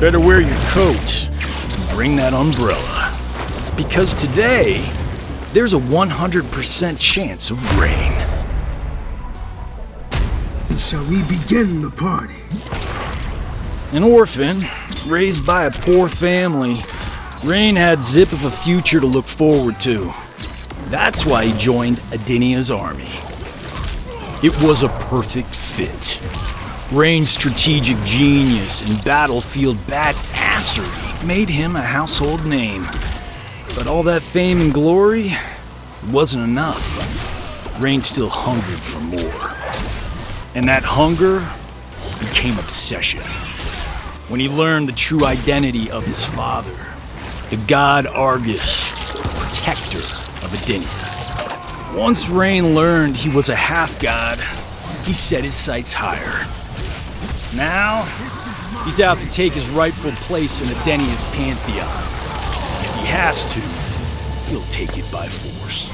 Better wear your coat and bring that umbrella. Because today, there's a 100% chance of rain. Shall we begin the party? An orphan, raised by a poor family, Rain had zip of a future to look forward to. That's why he joined Edenia's army. It was a perfect fit. Rain's strategic genius and battlefield badassery made him a household name. But all that fame and glory wasn't enough. Rain still hungered for more. And that hunger became obsession. When he learned the true identity of his father, the god Argus, protector of Edenia. Once Rain learned he was a half-god, he set his sights higher. Now, he's out to take his rightful place in Edenia's pantheon. If he has to, he'll take it by force.